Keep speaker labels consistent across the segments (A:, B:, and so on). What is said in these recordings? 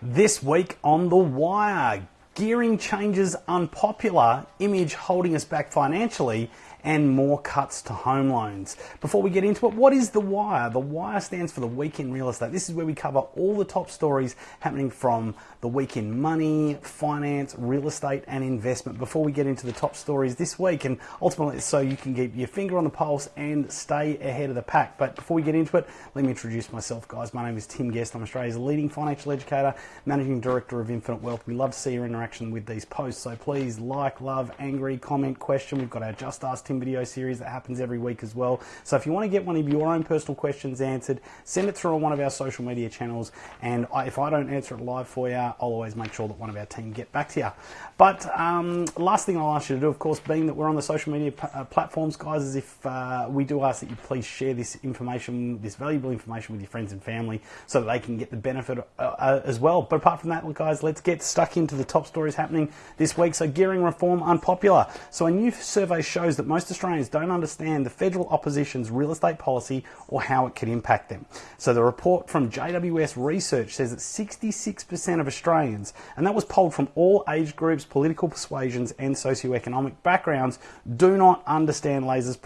A: This week on The Wire, gearing changes unpopular, image holding us back financially, and more cuts to home loans. Before we get into it, what is The Wire? The Wire stands for the Week in Real Estate. This is where we cover all the top stories happening from the week in money, finance, real estate, and investment. Before we get into the top stories this week, and ultimately so you can keep your finger on the pulse and stay ahead of the pack. But before we get into it, let me introduce myself, guys. My name is Tim Guest. I'm Australia's leading financial educator, managing director of Infinite Wealth. We love to see your interaction with these posts, so please like, love, angry, comment, question. We've got our Just Ask Tim video series that happens every week as well. So if you want to get one of your own personal questions answered, send it through on one of our social media channels. And I, if I don't answer it live for you, I'll always make sure that one of our team get back to you. But um, last thing I'll ask you to do, of course, being that we're on the social media uh, platforms, guys, is if uh, we do ask that you please share this information, this valuable information with your friends and family so that they can get the benefit uh, uh, as well. But apart from that, look, guys, let's get stuck into the top stories happening this week. So gearing reform unpopular. So a new survey shows that most Australians don't understand the federal opposition's real estate policy or how it could impact them. So the report from JWS Research says that 66% of Australians, and that was polled from all age groups, political persuasions, and socioeconomic backgrounds, do not understand Labor's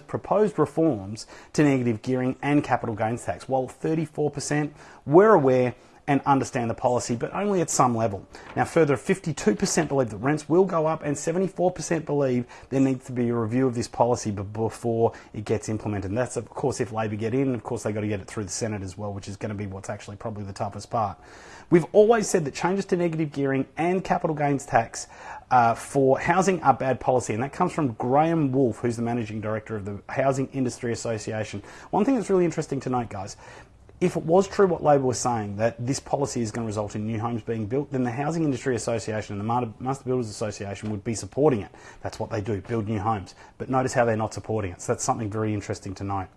A: proposed reforms to negative gearing and capital gains tax, while 34% were aware and understand the policy, but only at some level. Now, further, 52% believe that rents will go up, and 74% believe there needs to be a review of this policy before it gets implemented. And that's, of course, if Labor get in, of course, they've got to get it through the Senate as well, which is going to be what's actually probably the toughest part. We've always said that changes to negative gearing and capital gains tax uh, for housing are bad policy, and that comes from Graham Wolfe, who's the managing director of the Housing Industry Association. One thing that's really interesting to note, guys, if it was true what Labor was saying, that this policy is going to result in new homes being built, then the Housing Industry Association and the Master Builders Association would be supporting it. That's what they do, build new homes. But notice how they're not supporting it. So that's something very interesting to note.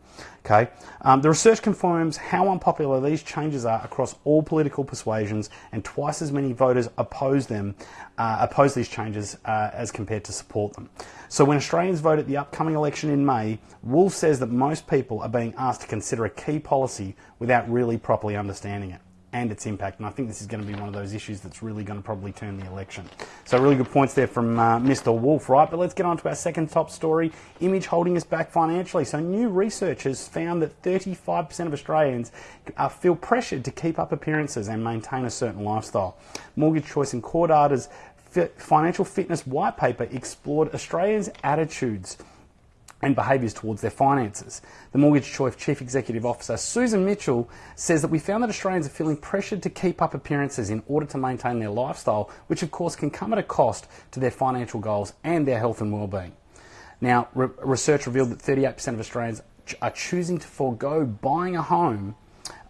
A: Okay, um, the research confirms how unpopular these changes are across all political persuasions, and twice as many voters oppose them, uh, oppose these changes uh, as compared to support them. So when Australians vote at the upcoming election in May, Wolfe says that most people are being asked to consider a key policy without really properly understanding it and its impact. And I think this is going to be one of those issues that's really going to probably turn the election. So really good points there from uh, Mr. Wolfe, right? But let's get on to our second top story, image holding us back financially. So new research has found that 35% of Australians uh, feel pressured to keep up appearances and maintain a certain lifestyle. Mortgage Choice and CoreData's financial fitness white paper explored Australians' attitudes and behaviours towards their finances. The Mortgage Choice Chief Executive Officer Susan Mitchell says that we found that Australians are feeling pressured to keep up appearances in order to maintain their lifestyle, which of course can come at a cost to their financial goals and their health and well-being. Now, re- research revealed that 38% of Australians are choosing to forego buying a home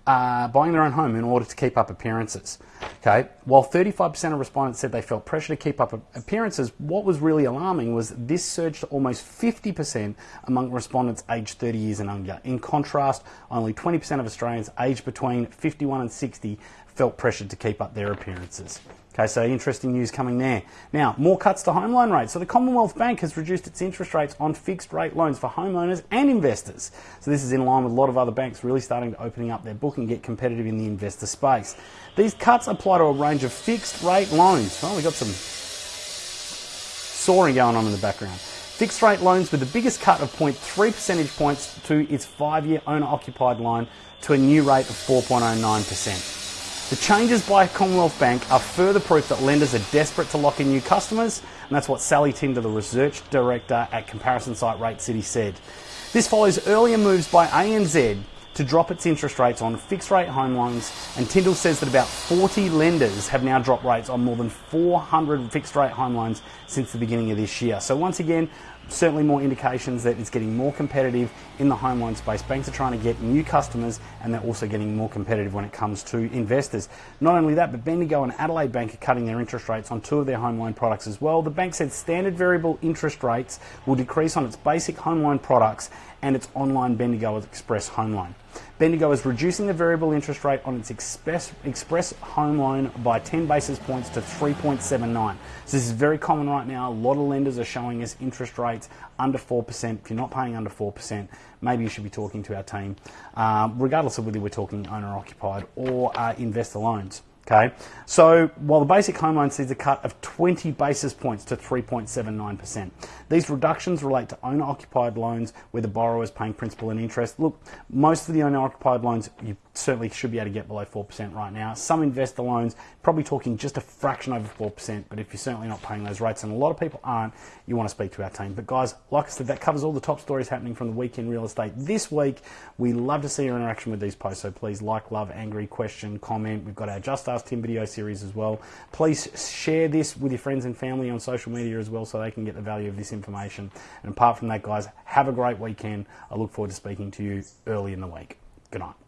A: uh, buying their own home in order to keep up appearances. Okay, while 35% of respondents said they felt pressure to keep up appearances, what was really alarming was this surged to almost 50% among respondents aged 30 years and younger. In contrast, only 20% of Australians aged between 51 and 60 felt pressured to keep up their appearances. Okay, so interesting news coming there. Now, more cuts to home loan rates. So the Commonwealth Bank has reduced its interest rates on fixed rate loans for homeowners and investors. So this is in line with a lot of other banks really starting to opening up their book and get competitive in the investor space. These cuts apply to a range of fixed rate loans. Oh, we've got some soaring going on in the background. Fixed rate loans with the biggest cut of 0.3 percentage points to its five year owner occupied loan to a new rate of 4.09%. The changes by Commonwealth Bank are further proof that lenders are desperate to lock in new customers, and that's what Sally Tindall, the research director at comparison site Rate City, said. This follows earlier moves by ANZ to drop its interest rates on fixed rate home loans, and Tindall says that about 40 lenders have now dropped rates on more than 400 fixed rate home loans since the beginning of this year. So, once again, certainly more indications that it's getting more competitive in the home loan space. Banks are trying to get new customers and they're also getting more competitive when it comes to investors. Not only that, but Bendigo and Adelaide Bank are cutting their interest rates on two of their home loan products as well. The bank said standard variable interest rates will decrease on its basic home loan products and its online Bendigo Express home loan. Bendigo is reducing the variable interest rate on its express, express home loan by 10 basis points to 3.79. So this is very common right now. A lot of lenders are showing us interest rates under 4%. If you're not paying under 4%, maybe you should be talking to our team, um, regardless of whether we're talking owner occupied or uh, investor loans. Okay, so while the basic home loan sees a cut of 20 basis points to 3.79%, these reductions relate to owner occupied loans where the borrower is paying principal and interest. Look, most of the owner occupied loans you certainly should be able to get below 4% right now. Some investor loans, probably talking just a fraction over 4%, but if you're certainly not paying those rates, and a lot of people aren't, you want to speak to our team. But guys, like I said, that covers all the top stories happening from the weekend real estate this week. We love to see your interaction with these posts, so please like, love, angry, question, comment. We've got our Just Ask Tim video series as well. Please share this with your friends and family on social media as well so they can get the value of this information. And apart from that, guys, have a great weekend. I look forward to speaking to you early in the week. Good night.